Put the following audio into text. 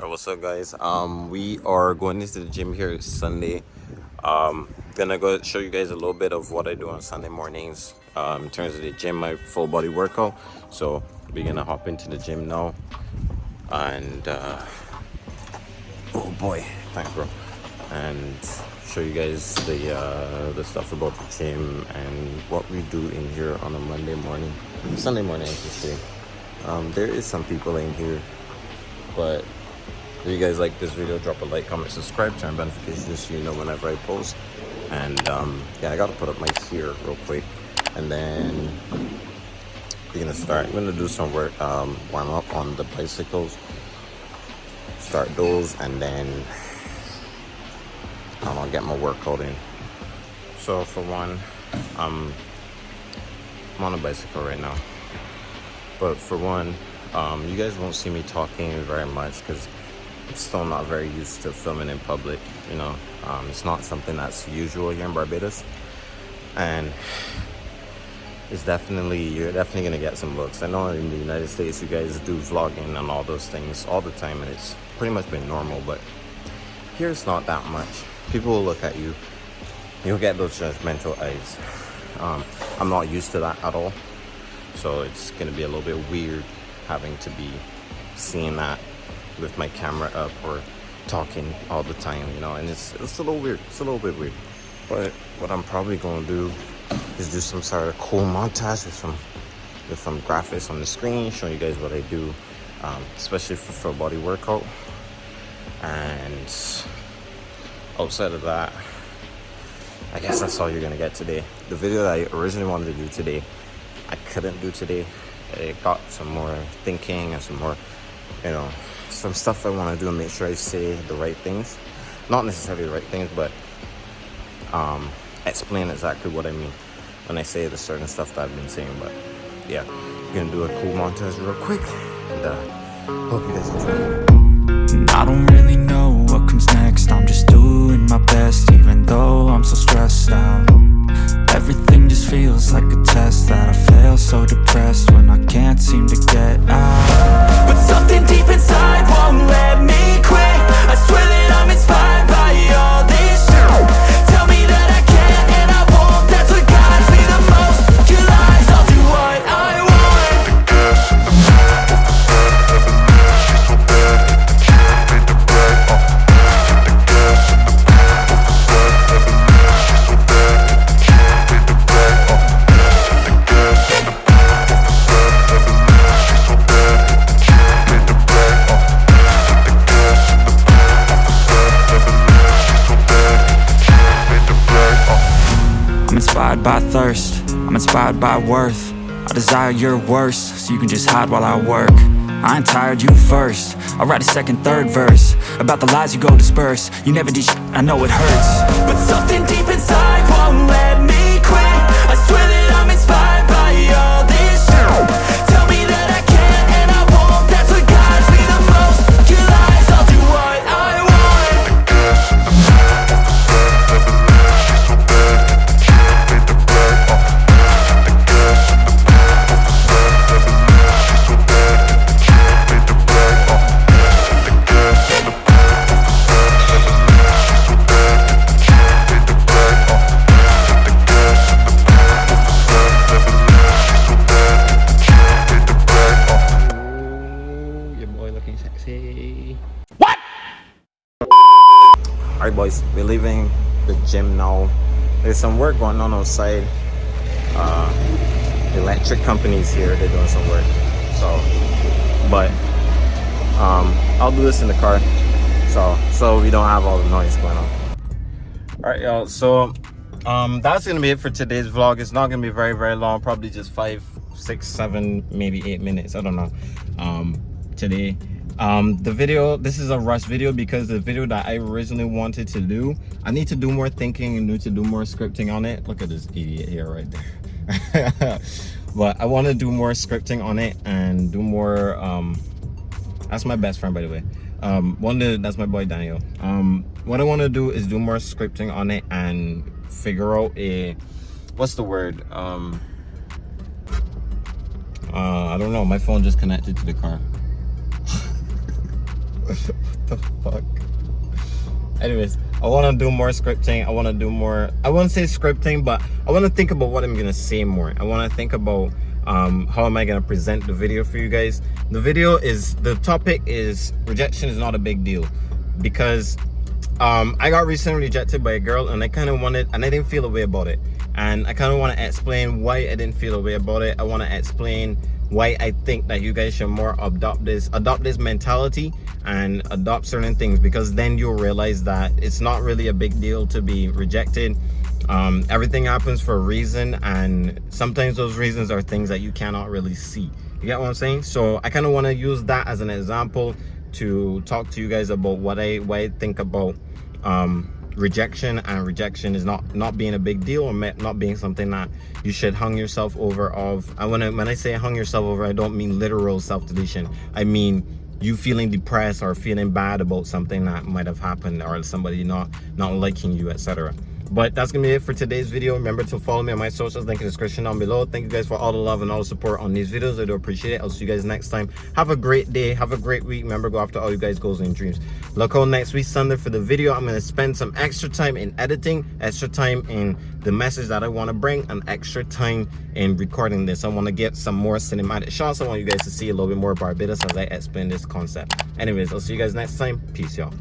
Alright, what's up guys? Um, we are going into the gym here Sunday. Um, gonna go show you guys a little bit of what I do on Sunday mornings um, in terms of the gym, my full body workout. So we're gonna hop into the gym now. And uh, oh boy, thanks bro. And show you guys the uh, the stuff about the gym and what we do in here on a Monday morning, Sunday morning. Um, there is some people in here, but if you guys like this video, drop a like, comment, subscribe, turn notifications so you know whenever I post. And um, yeah, I gotta put up my gear real quick, and then we're gonna start. I'm gonna do some work, um, warm up on the bicycles, start those, and then I don't know, get my workout in. So for one, um, I'm on a bicycle right now. But for one, um, you guys won't see me talking very much because Still not very used to filming in public. You know, um, it's not something that's usual here in Barbados, and it's definitely you're definitely gonna get some looks. I know in the United States you guys do vlogging and all those things all the time, and it's pretty much been normal. But here it's not that much. People will look at you, you'll get those judgmental eyes. Um, I'm not used to that at all, so it's gonna be a little bit weird having to be seeing that with my camera up or talking all the time, you know, and it's, it's a little weird. It's a little bit weird. But what I'm probably gonna do is do some sort of cool montage with some with some graphics on the screen, showing you guys what I do, um, especially for full body workout. And outside of that, I guess that's all you're gonna get today. The video that I originally wanted to do today, I couldn't do today. It got some more thinking and some more, you know, some stuff I want to do and make sure I say the right things. Not necessarily the right things, but um, explain exactly what I mean when I say the certain stuff that I've been saying. But yeah, I'm gonna do a cool montage real quick, and uh, hope you guys enjoy. I don't really know inspired by thirst, I'm inspired by worth. I desire your worst, so you can just hide while I work. I ain't tired, you first. I'll write a second, third verse About the lies you go disperse. You never did I know it hurts. But something deep inside Alright boys, we're leaving the gym now. There's some work going on outside. Uh, electric companies here, they're doing some work. So, but um, I'll do this in the car. So, so we don't have all the noise going on. Alright y'all, so um, that's gonna be it for today's vlog. It's not gonna be very, very long, probably just five, six, seven, maybe eight minutes. I don't know. Um, today um the video this is a rush video because the video that i originally wanted to do i need to do more thinking and need to do more scripting on it. Look at this idiot here right there. But i want to do more scripting on it and do more um that's my best friend by the way. Um one that's my boy daniel. Um what i want to do is do more scripting on it and figure out a what's the word? Um uh i don't know my phone just connected to the car what the fuck? Anyways, I want to do more scripting. I want to do more. I won't say scripting, but I want to think about what I'm gonna say more. I want to think about um, how am I gonna present the video for you guys. The video is the topic is rejection is not a big deal because um, I got recently rejected by a girl and I kind of wanted and I didn't feel a way about it and I kind of want to explain why I didn't feel a way about it. I want to explain why I think that you guys should more adopt this adopt this mentality and adopt certain things because then you'll realize that it's not really a big deal to be rejected. Um, everything happens for a reason and sometimes those reasons are things that you cannot really see. You get what I'm saying? So I kind of want to use that as an example to talk to you guys about what I what I think about um, rejection and rejection is not not being a big deal or not being something that you should hung yourself over of i when i when i say hung yourself over i don't mean literal self-deletion. I mean you feeling depressed or feeling bad about something that might have happened or somebody not not liking you etc but that's gonna be it for today's video. Remember to follow me on my socials link in the description down below. Thank you guys for all the love and all the support on these videos. I do appreciate it. I'll see you guys next time. Have a great day. Have a great week. Remember go after all you guys goals and dreams. Look out next week sunday for the video. I'm to spend some extra time in editing extra time in the message that i want to bring and extra time in recording this. I want to get some more cinematic shots. I want you guys to see a little bit more barbados as i explain this concept. Anyways i'll see you guys next time. Peace y'all